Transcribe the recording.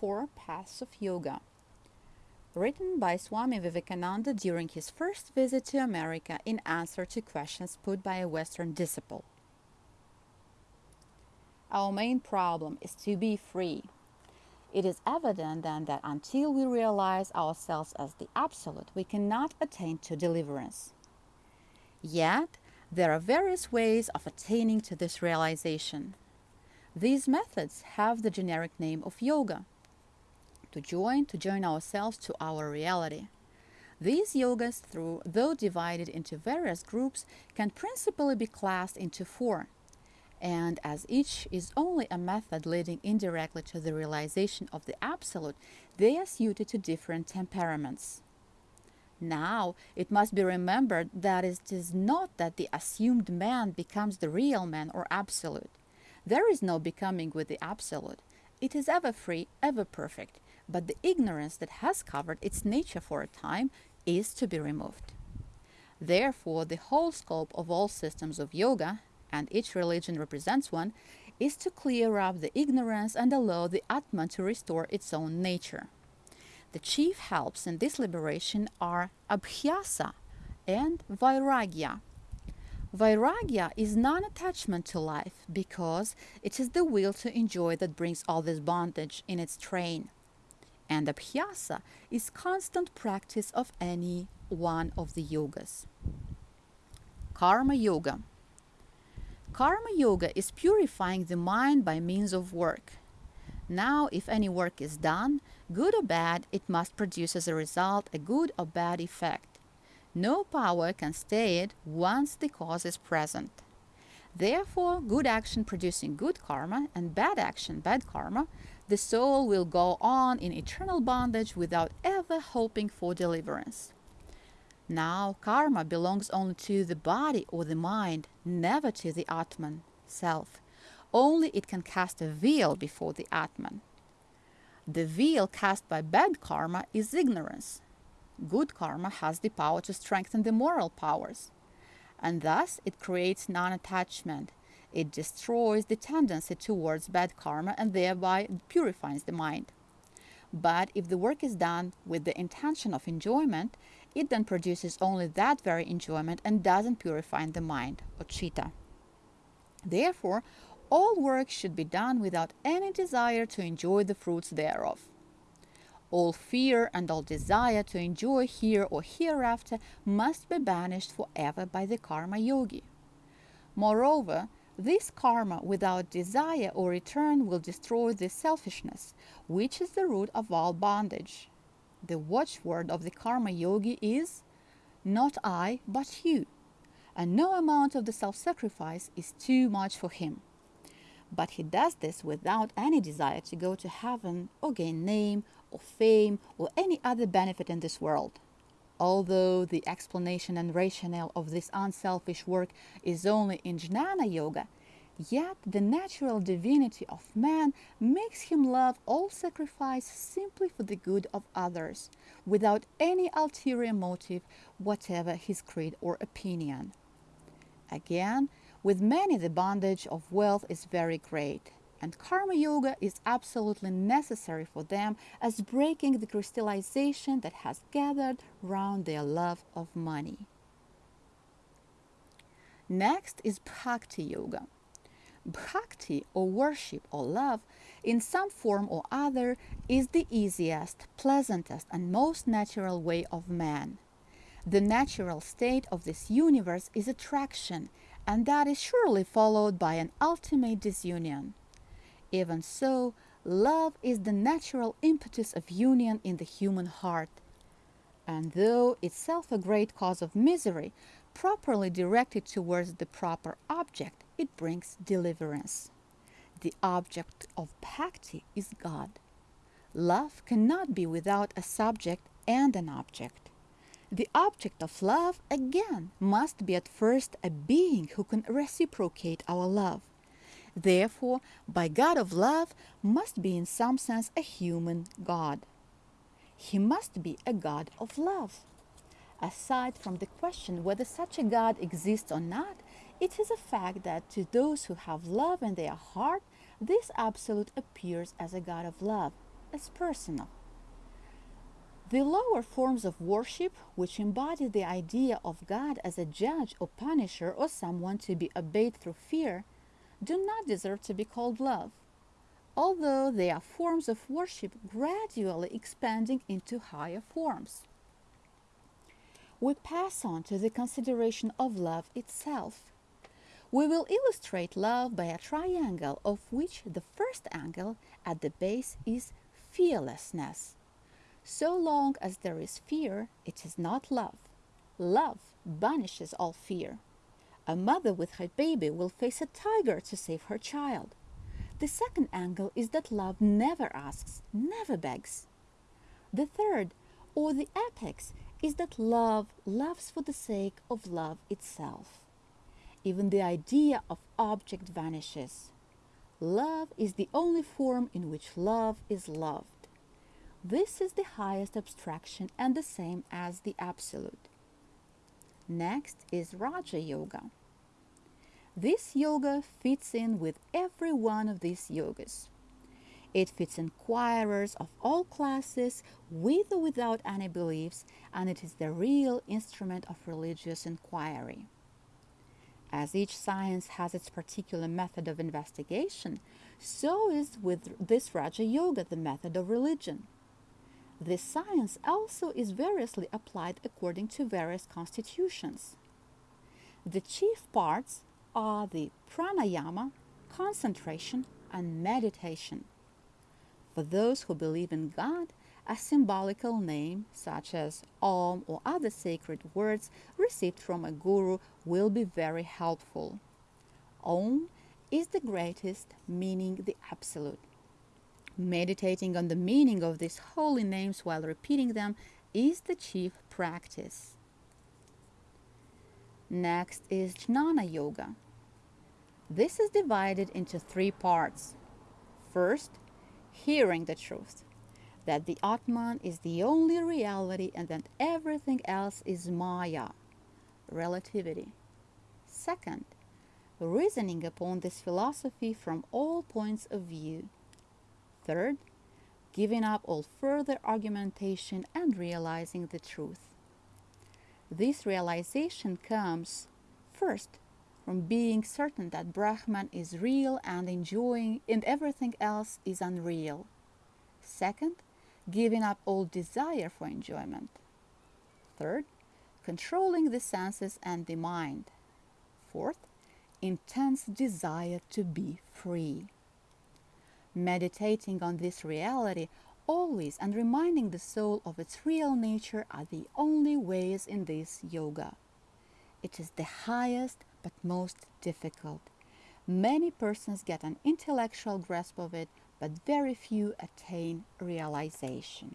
Four Paths of Yoga, written by Swami Vivekananda during his first visit to America in answer to questions put by a Western disciple. Our main problem is to be free. It is evident then that until we realize ourselves as the Absolute, we cannot attain to deliverance. Yet, there are various ways of attaining to this realization. These methods have the generic name of yoga. To join, to join ourselves to our reality. These yogas, through, though divided into various groups, can principally be classed into four. And as each is only a method leading indirectly to the realization of the Absolute, they are suited to different temperaments. Now, it must be remembered that it is not that the assumed man becomes the real man or absolute. There is no becoming with the absolute. It is ever free, ever perfect, but the ignorance that has covered its nature for a time is to be removed. Therefore, the whole scope of all systems of yoga, and each religion represents one, is to clear up the ignorance and allow the Atman to restore its own nature. The chief helps in this liberation are Abhyasa and Vairagya. Vairagya is non attachment to life because it is the will to enjoy that brings all this bondage in its train. And Abhyasa is constant practice of any one of the yogas. Karma Yoga Karma Yoga is purifying the mind by means of work. Now, if any work is done, good or bad, it must produce as a result a good or bad effect. No power can stay it once the cause is present. Therefore, good action producing good karma and bad action bad karma, the soul will go on in eternal bondage without ever hoping for deliverance. Now, karma belongs only to the body or the mind, never to the Atman, self. Only it can cast a veil before the Atman. The veil cast by bad karma is ignorance, good karma has the power to strengthen the moral powers. And thus it creates non attachment. It destroys the tendency towards bad karma and thereby purifies the mind. But if the work is done with the intention of enjoyment, it then produces only that very enjoyment and doesn't purify the mind, or chitta. Therefore, all work should be done without any desire to enjoy the fruits thereof. All fear and all desire to enjoy here or hereafter must be banished forever by the karma yogi. Moreover, this karma without desire or return will destroy the selfishness, which is the root of all bondage. The watchword of the karma yogi is not I, but you, and no amount of the self sacrifice is too much for him. But he does this without any desire to go to heaven or gain name or fame or any other benefit in this world. Although the explanation and rationale of this unselfish work is only in Jnana Yoga, yet the natural divinity of man makes him love all sacrifice simply for the good of others, without any ulterior motive, whatever his creed or opinion. Again, with many the bondage of wealth is very great, and karma yoga is absolutely necessary for them as breaking the crystallization that has gathered round their love of money. Next is bhakti yoga. Bhakti or worship or love in some form or other is the easiest, pleasantest and most natural way of man. The natural state of this universe is attraction and that is surely followed by an ultimate disunion. Even so, love is the natural impetus of union in the human heart. And though itself a great cause of misery, properly directed towards the proper object, it brings deliverance. The object of bhakti is God. Love cannot be without a subject and an object. The object of love, again, must be at first a being who can reciprocate our love. Therefore, by God of love must be in some sense a human God. He must be a God of love. Aside from the question whether such a God exists or not, it is a fact that to those who have love in their heart, this Absolute appears as a God of love. as personal. The lower forms of worship, which embody the idea of God as a judge or punisher or someone to be obeyed through fear, do not deserve to be called love, although they are forms of worship gradually expanding into higher forms. We pass on to the consideration of love itself. We will illustrate love by a triangle of which the first angle at the base is fearlessness so long as there is fear, it is not love. Love banishes all fear. A mother with her baby will face a tiger to save her child. The second angle is that love never asks, never begs. The third, or the apex, is that love loves for the sake of love itself. Even the idea of object vanishes. Love is the only form in which love is loved. This is the highest abstraction and the same as the absolute. Next is Raja Yoga. This yoga fits in with every one of these yogas. It fits inquirers of all classes, with or without any beliefs, and it is the real instrument of religious inquiry. As each science has its particular method of investigation, so is with this Raja Yoga the method of religion. This science also is variously applied according to various constitutions. The chief parts are the pranayama, concentration, and meditation. For those who believe in God, a symbolical name such as Om or other sacred words received from a guru will be very helpful. Om is the greatest, meaning the absolute. Meditating on the meaning of these holy names while repeating them is the chief practice. Next is Jnana Yoga. This is divided into three parts. First, hearing the truth that the Atman is the only reality and that everything else is Maya, relativity. Second, reasoning upon this philosophy from all points of view. Third, giving up all further argumentation and realizing the truth. This realization comes, first, from being certain that Brahman is real and enjoying and everything else is unreal. Second, giving up all desire for enjoyment. Third, controlling the senses and the mind. Fourth, intense desire to be free meditating on this reality always and reminding the soul of its real nature are the only ways in this yoga. It is the highest but most difficult. Many persons get an intellectual grasp of it, but very few attain realization.